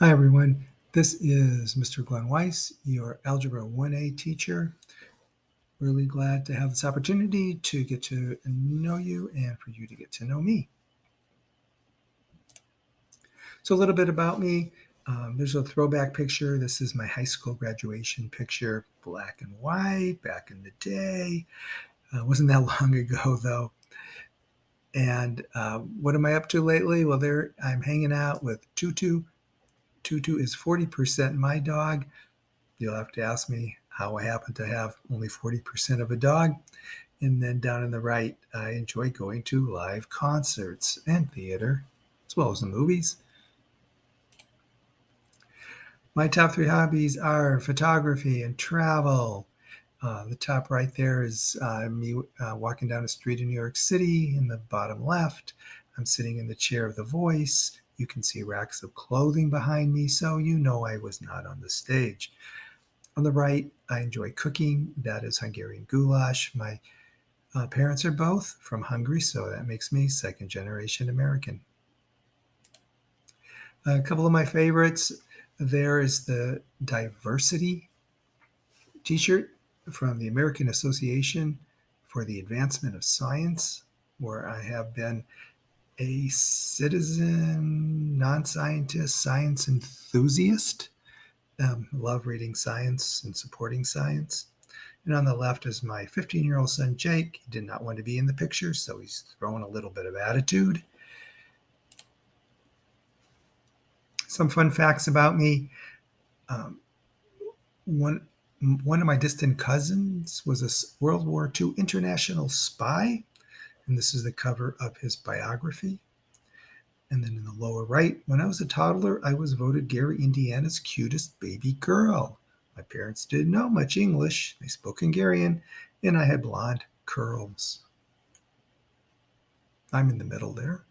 Hi, everyone. This is Mr. Glenn Weiss, your Algebra 1A teacher. Really glad to have this opportunity to get to know you and for you to get to know me. So, a little bit about me. Um, there's a throwback picture. This is my high school graduation picture, black and white, back in the day. Uh, wasn't that long ago, though. And uh, what am I up to lately? Well, there I'm hanging out with Tutu Tutu is 40% my dog. You'll have to ask me how I happen to have only 40% of a dog. And then down in the right, I enjoy going to live concerts and theater, as well as the movies. My top three hobbies are photography and travel. Uh, the top right there is uh, me uh, walking down a street in New York City. In the bottom left, I'm sitting in the chair of the voice. You can see racks of clothing behind me, so you know I was not on the stage. On the right, I enjoy cooking. That is Hungarian goulash. My uh, parents are both from Hungary, so that makes me second generation American. A couple of my favorites there is the diversity t shirt from the American Association for the Advancement of Science, where I have been a citizen, non scientist, science enthusiast. Um, love reading science and supporting science. And on the left is my 15 year old son, Jake. He did not want to be in the picture, so he's throwing a little bit of attitude. Some fun facts about me. Um, one, one of my distant cousins was a World War II international spy and this is the cover of his biography. And then in the lower right, when I was a toddler, I was voted Gary, Indiana's cutest baby girl. My parents didn't know much English, they spoke Hungarian, and I had blonde curls. I'm in the middle there.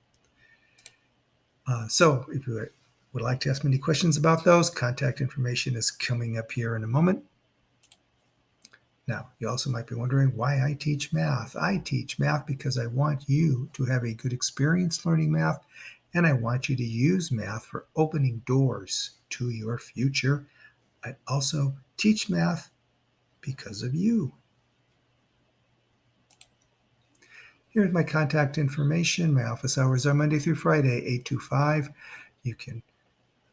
Uh, so if you would like to ask me any questions about those, contact information is coming up here in a moment. Now, you also might be wondering why I teach math. I teach math because I want you to have a good experience learning math, and I want you to use math for opening doors to your future. I also teach math because of you. Here's my contact information. My office hours are Monday through Friday, 8 to 5. You can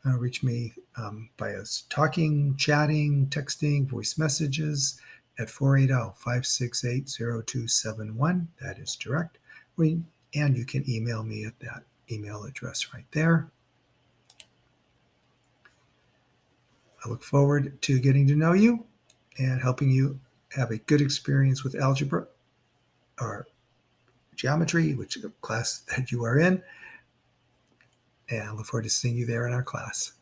uh, reach me um, by us talking, chatting, texting, voice messages at 480-568-0271. That is direct. We, and you can email me at that email address right there. I look forward to getting to know you and helping you have a good experience with algebra or geometry, which class that you are in. And I look forward to seeing you there in our class.